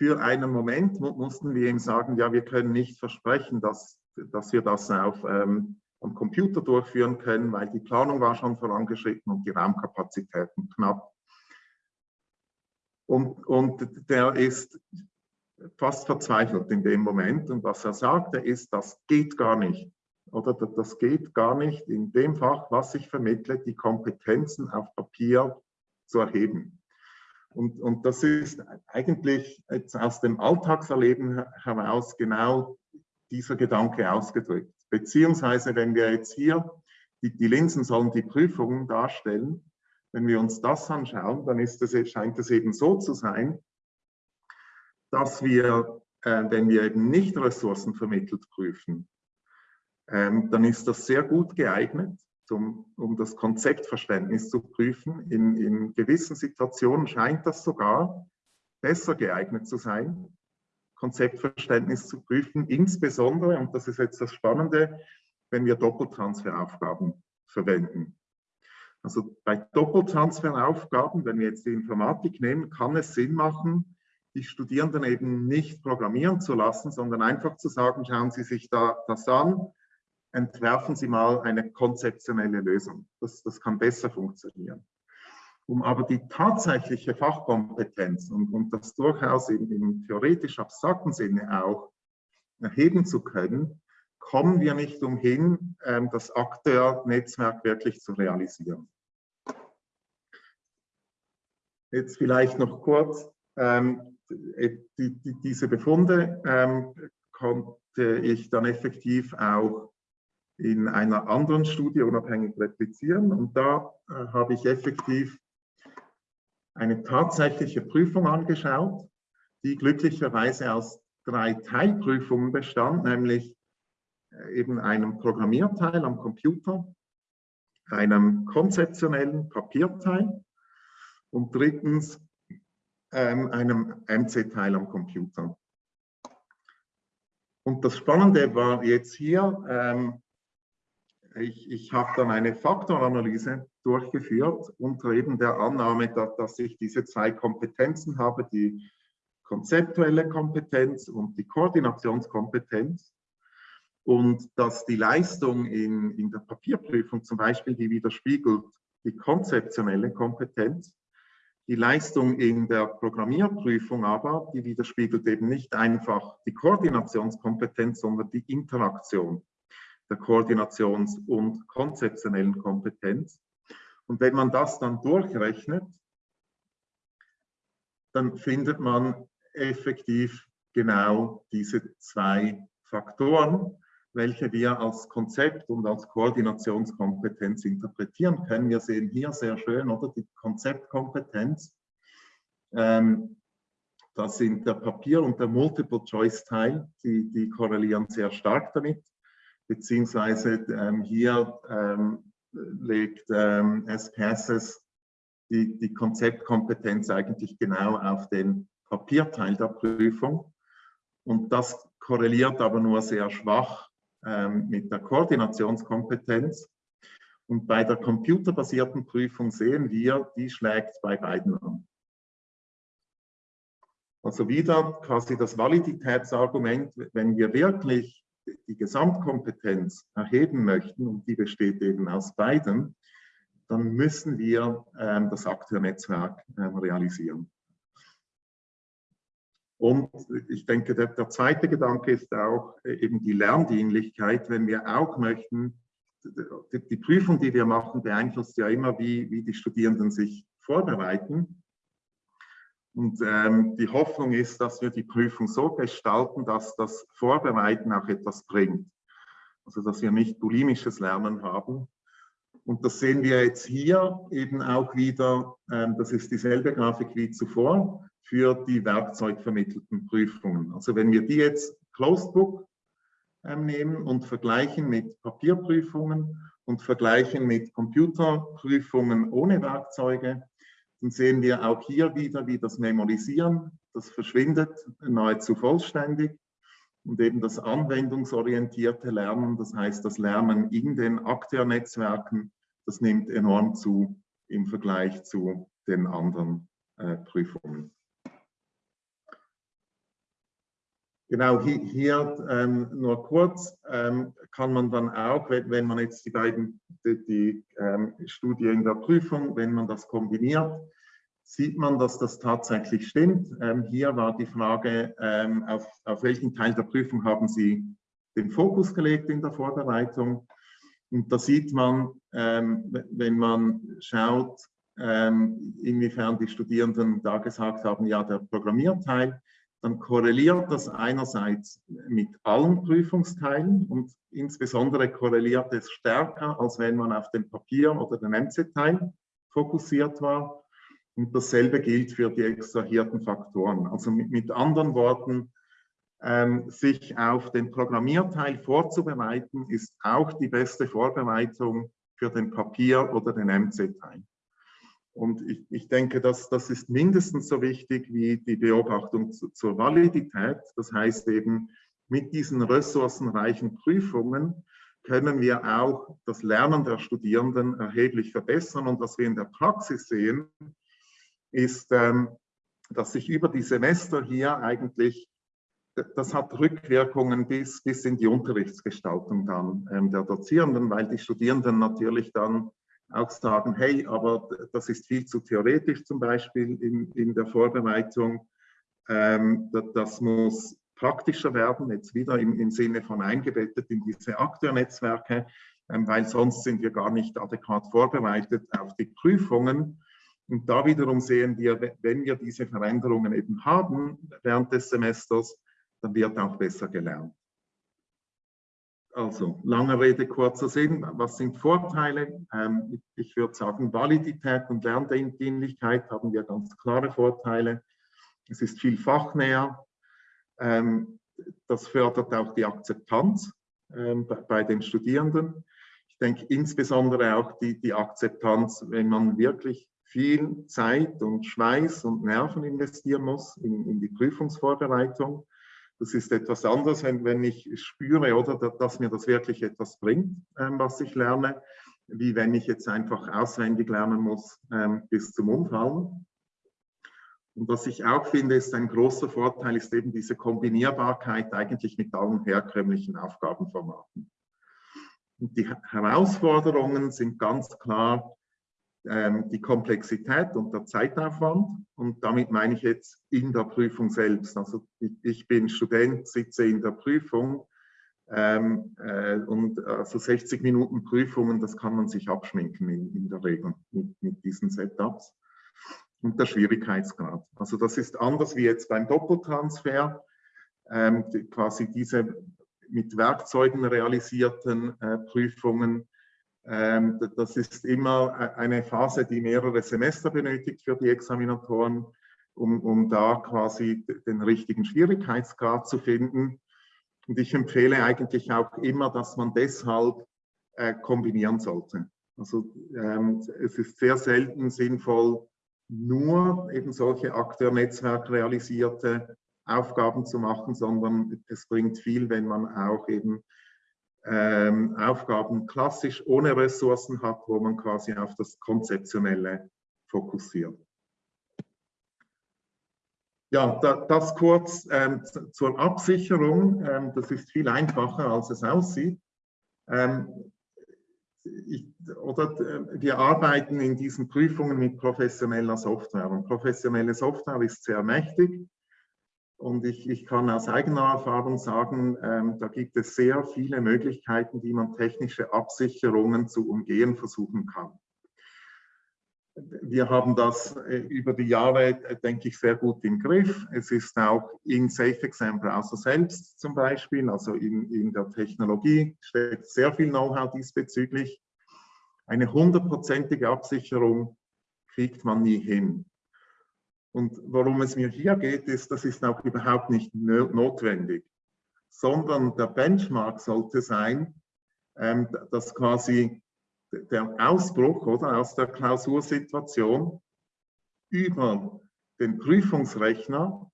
für einen Moment mussten wir ihm sagen, ja, wir können nicht versprechen, dass, dass wir das auf, ähm, am Computer durchführen können, weil die Planung war schon vorangeschritten und die Raumkapazitäten knapp. Und, und der ist fast verzweifelt in dem Moment. Und was er sagte, ist, das geht gar nicht. Oder das geht gar nicht in dem Fach, was ich vermittle, die Kompetenzen auf Papier zu erheben. Und, und das ist eigentlich jetzt aus dem Alltagserleben heraus genau dieser Gedanke ausgedrückt. Beziehungsweise, wenn wir jetzt hier, die, die Linsen sollen die Prüfungen darstellen, wenn wir uns das anschauen, dann es, scheint es eben so zu sein, dass wir, äh, wenn wir eben nicht ressourcenvermittelt prüfen, ähm, dann ist das sehr gut geeignet, zum, um das Konzeptverständnis zu prüfen. In, in gewissen Situationen scheint das sogar besser geeignet zu sein, Konzeptverständnis zu prüfen, insbesondere, und das ist jetzt das Spannende, wenn wir Doppeltransferaufgaben verwenden. Also bei Doppeltransferaufgaben, wenn wir jetzt die Informatik nehmen, kann es Sinn machen, die Studierenden eben nicht programmieren zu lassen, sondern einfach zu sagen, schauen Sie sich da das an, entwerfen Sie mal eine konzeptionelle Lösung. Das, das kann besser funktionieren. Um aber die tatsächliche Fachkompetenz und, und das durchaus im, im theoretisch abstrakten Sinne auch erheben zu können, kommen wir nicht umhin, ähm, das Akteur-Netzwerk wirklich zu realisieren. Jetzt vielleicht noch kurz, ähm, die, die, diese Befunde ähm, konnte ich dann effektiv auch in einer anderen Studie unabhängig replizieren und da äh, habe ich effektiv eine tatsächliche Prüfung angeschaut, die glücklicherweise aus drei Teilprüfungen bestand, nämlich äh, eben einem Programmierteil am Computer, einem konzeptionellen Papierteil und drittens ähm, einem MC-Teil am Computer. Und das Spannende war jetzt hier, ähm, ich, ich habe dann eine Faktoranalyse durchgeführt unter eben der Annahme, dass, dass ich diese zwei Kompetenzen habe, die konzeptuelle Kompetenz und die Koordinationskompetenz und dass die Leistung in, in der Papierprüfung zum Beispiel, die widerspiegelt die konzeptionelle Kompetenz, die Leistung in der Programmierprüfung aber, die widerspiegelt eben nicht einfach die Koordinationskompetenz, sondern die Interaktion der Koordinations- und konzeptionellen Kompetenz. Und wenn man das dann durchrechnet, dann findet man effektiv genau diese zwei Faktoren, welche wir als Konzept und als Koordinationskompetenz interpretieren können. Wir sehen hier sehr schön, oder die Konzeptkompetenz. Ähm, das sind der Papier- und der Multiple-Choice-Teil, die, die korrelieren sehr stark damit, beziehungsweise ähm, hier ähm, legt ähm, SPSS die, die Konzeptkompetenz eigentlich genau auf den Papierteil der Prüfung. Und das korreliert aber nur sehr schwach ähm, mit der Koordinationskompetenz. Und bei der computerbasierten Prüfung sehen wir, die schlägt bei beiden an. Also wieder quasi das Validitätsargument, wenn wir wirklich die Gesamtkompetenz erheben möchten, und die besteht eben aus beiden, dann müssen wir ähm, das Akteurnetzwerk ähm, realisieren. Und ich denke, der, der, zweite Gedanke ist auch äh, eben die Lerndienlichkeit, wenn wir auch möchten, die, die, Prüfung, die wir machen, beeinflusst ja immer, wie, wie die Studierenden sich vorbereiten. Und ähm, die Hoffnung ist, dass wir die Prüfung so gestalten, dass das Vorbereiten auch etwas bringt. Also dass wir nicht bulimisches Lernen haben. Und das sehen wir jetzt hier eben auch wieder, ähm, das ist dieselbe Grafik wie zuvor für die werkzeugvermittelten Prüfungen. Also wenn wir die jetzt Closed Book ähm, nehmen und vergleichen mit Papierprüfungen und vergleichen mit Computerprüfungen ohne Werkzeuge, dann sehen wir auch hier wieder, wie das Memorisieren, das verschwindet nahezu vollständig und eben das anwendungsorientierte Lernen, das heißt das Lernen in den Akteurnetzwerken, das nimmt enorm zu im Vergleich zu den anderen äh, Prüfungen. Genau, hier, ähm, nur kurz ähm, kann man dann auch, wenn, wenn, man jetzt die beiden, die, die ähm, Studie in der Prüfung, wenn man das kombiniert, sieht man, dass das tatsächlich stimmt. Ähm, hier war die Frage, ähm, auf, auf welchen Teil der Prüfung haben Sie den Fokus gelegt in der Vorbereitung. Und da sieht man, ähm, wenn man schaut, inwiefern die Studierenden da gesagt haben, ja, der Programmierteil, dann korreliert das einerseits mit allen Prüfungsteilen und insbesondere korreliert es stärker, als wenn man auf den Papier- oder den MC-Teil fokussiert war. Und dasselbe gilt für die extrahierten Faktoren. Also mit, mit anderen Worten, ähm, sich auf den Programmierteil vorzubereiten, ist auch die beste Vorbereitung für den Papier- oder den MC-Teil. Und ich, ich denke, dass das ist mindestens so wichtig wie die Beobachtung zu, zur Validität. Das heißt eben, mit diesen ressourcenreichen Prüfungen können wir auch das Lernen der Studierenden erheblich verbessern. Und was wir in der Praxis sehen, ist, ähm, dass sich über die Semester hier eigentlich, das hat Rückwirkungen bis, bis in die Unterrichtsgestaltung dann ähm, der Dozierenden, weil die Studierenden natürlich dann auch sagen, hey, aber das ist viel zu theoretisch zum Beispiel in, in der Vorbereitung. Ähm, das muss praktischer werden, jetzt wieder im, im Sinne von eingebettet in diese Akteurnetzwerke, ähm, weil sonst sind wir gar nicht adäquat vorbereitet auf die Prüfungen. Und da wiederum sehen wir, wenn wir diese Veränderungen eben haben während des Semesters, dann wird auch besser gelernt. Also, lange Rede, kurzer Sinn. Was sind Vorteile? Ähm, ich würde sagen, Validität und Lerndienlichkeit haben wir ganz klare Vorteile. Es ist viel fachnäher. Ähm, das fördert auch die Akzeptanz ähm, bei den Studierenden. Ich denke insbesondere auch die, die Akzeptanz, wenn man wirklich viel Zeit und Schweiß und Nerven investieren muss in, in die Prüfungsvorbereitung. Das ist etwas anderes, wenn, ich spüre, oder, dass mir das wirklich etwas bringt, ähm, was ich lerne, wie wenn ich jetzt einfach auswendig lernen muss ähm, bis zum Umfallen. Und was ich auch finde, ist ein großer Vorteil, ist eben diese Kombinierbarkeit eigentlich mit allen herkömmlichen Aufgabenformaten. Und die Herausforderungen sind ganz klar die Komplexität und der Zeitaufwand. Und damit meine ich jetzt in der Prüfung selbst. Also ich, bin Student, sitze in der Prüfung ähm, äh, und also 60 Minuten Prüfungen, das kann man sich abschminken in, in der Regel mit, mit diesen Setups. Und der Schwierigkeitsgrad. Also das ist anders wie jetzt beim Doppeltransfer. Ähm, quasi diese mit Werkzeugen realisierten äh, Prüfungen ähm, das ist immer e-, eine Phase, die mehrere Semester benötigt für die Examinatoren, um, um da quasi den richtigen Schwierigkeitsgrad zu finden. Und ich empfehle eigentlich auch immer, dass man deshalb äh, kombinieren sollte. Also ähm, es ist sehr selten sinnvoll, nur eben solche Akteurnetzwerk realisierte Aufgaben zu machen, sondern es bringt viel, wenn man auch eben ähm, Aufgaben klassisch ohne Ressourcen hat, wo man quasi auf das Konzeptionelle fokussiert. Ja, da, das kurz ähm, zur Absicherung. Ähm, das ist viel einfacher, als es aussieht. Ähm, ich, oder, äh, wir arbeiten in diesen Prüfungen mit professioneller Software. Und professionelle Software ist sehr mächtig. Und ich, ich kann aus eigener Erfahrung sagen, ähm, da gibt es sehr viele Möglichkeiten, wie man technische Absicherungen zu umgehen versuchen kann. Wir haben das äh, über die Jahre, äh, denke ich, sehr gut im Griff. Es ist auch in SafeExam Browser selbst zum Beispiel, also in, in der Technologie, steckt sehr viel Know-how diesbezüglich. Eine hundertprozentige Absicherung kriegt man nie hin. Und worum es mir hier geht, ist, das ist auch überhaupt nicht notwendig. sondern der Benchmark sollte sein, ähm, dass quasi der Ausbruch oder, aus der Klausursituation über den Prüfungsrechner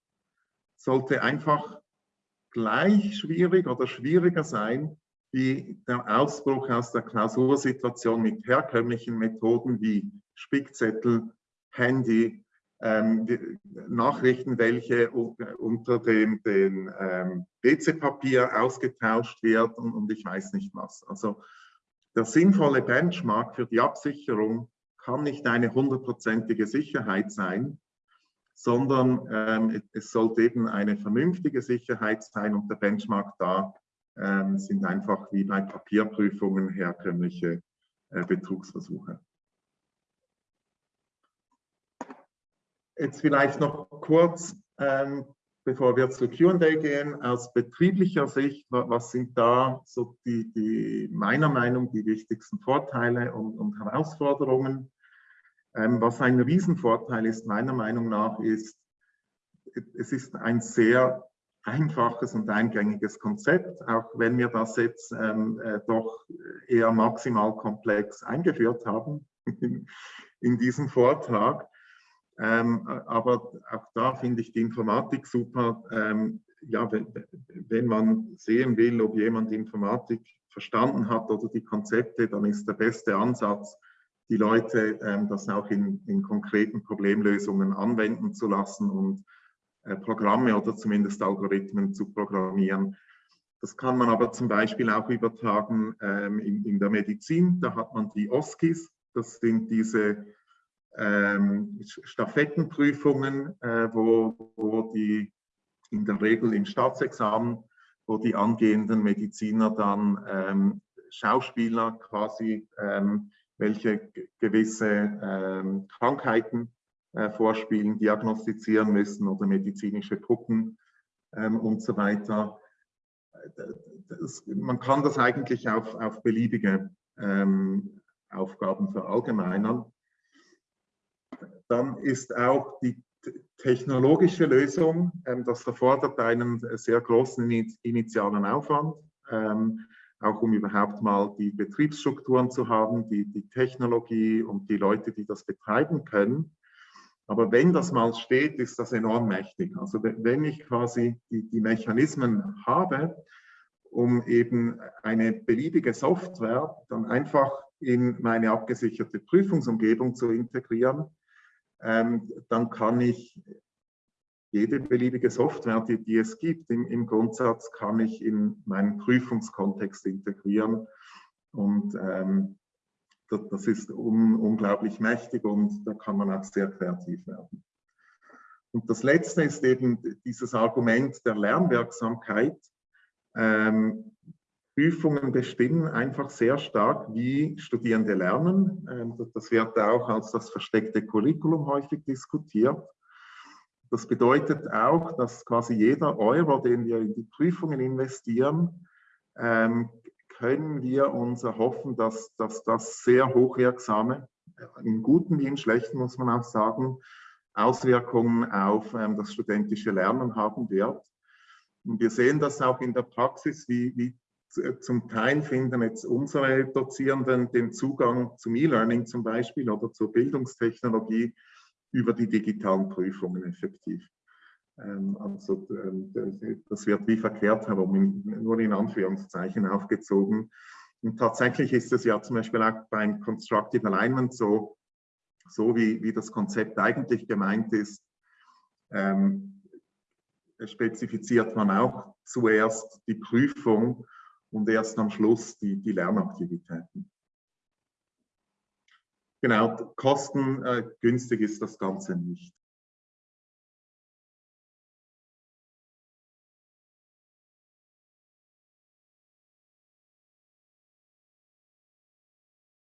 sollte einfach gleich schwierig oder schwieriger sein wie der Ausbruch aus der Klausursituation mit herkömmlichen Methoden wie Spickzettel, Handy, ähm, Nachrichten, welche unter dem, dem ähm, WC-Papier ausgetauscht wird und, und ich weiß nicht was. Also der sinnvolle Benchmark für die Absicherung kann nicht eine hundertprozentige Sicherheit sein, sondern ähm, es sollte eben eine vernünftige Sicherheit sein und der Benchmark da ähm, sind einfach wie bei Papierprüfungen herkömmliche äh, Betrugsversuche. Jetzt vielleicht noch kurz, ähm, bevor wir zu Q&A gehen, aus betrieblicher Sicht, was sind da so die, die meiner Meinung die wichtigsten Vorteile und, und Herausforderungen? Ähm, was ein Riesenvorteil ist, meiner Meinung nach, ist, es ist ein sehr einfaches und eingängiges Konzept, auch wenn wir das jetzt ähm, äh, doch eher maximal komplex eingeführt haben in, in diesem Vortrag. Ähm, aber auch da finde ich die Informatik super. Ähm, ja, wenn, man sehen will, ob jemand Informatik verstanden hat oder die Konzepte, dann ist der beste Ansatz, die Leute ähm, das auch in, in, konkreten Problemlösungen anwenden zu lassen und äh, Programme oder zumindest Algorithmen zu programmieren. Das kann man aber zum Beispiel auch übertragen ähm, in, in, der Medizin. Da hat man die OSCIs, das sind diese ähm, Stafettenprüfungen, äh, wo, wo die in der Regel im Staatsexamen, wo die angehenden Mediziner dann ähm, Schauspieler quasi, ähm, welche gewisse ähm, Krankheiten äh, vorspielen, diagnostizieren müssen oder medizinische Puppen ähm, und so weiter. Das, man kann das eigentlich auf, auf beliebige ähm, Aufgaben verallgemeinern dann ist auch die technologische Lösung, ähm, das erfordert einen sehr großen initialen Aufwand, ähm, auch um überhaupt mal die Betriebsstrukturen zu haben, die, die Technologie und die Leute, die das betreiben können. Aber wenn das mal steht, ist das enorm mächtig. Also wenn ich quasi die, die Mechanismen habe, um eben eine beliebige Software dann einfach in meine abgesicherte Prüfungsumgebung zu integrieren, ähm, dann kann ich jede beliebige Software, die, die es gibt, im, im, Grundsatz kann ich in meinen Prüfungskontext integrieren. Und ähm, das, das, ist un, unglaublich mächtig und da kann man auch sehr kreativ werden. Und das Letzte ist eben dieses Argument der Lernwirksamkeit. Ähm, Prüfungen bestimmen einfach sehr stark, wie Studierende lernen. Ähm, das wird auch als das versteckte Curriculum häufig diskutiert. Das bedeutet auch, dass quasi jeder Euro, den wir in die Prüfungen investieren, ähm, können wir uns erhoffen, dass, dass das sehr hochwirksame, in guten wie in schlechten muss man auch sagen, Auswirkungen auf ähm, das studentische Lernen haben wird. Und wir sehen das auch in der Praxis, wie, wie zum Teil finden jetzt unsere Dozierenden den Zugang zum E-Learning zum Beispiel oder zur Bildungstechnologie über die digitalen Prüfungen effektiv. Ähm, also ähm, das wird wie verkehrt herum, nur in Anführungszeichen aufgezogen. Und tatsächlich ist es ja zum Beispiel auch beim Constructive Alignment so, so wie, wie das Konzept eigentlich gemeint ist, ähm, spezifiziert man auch zuerst die Prüfung und erst am Schluss die, die Lernaktivitäten. Genau, kostengünstig äh, ist das Ganze nicht.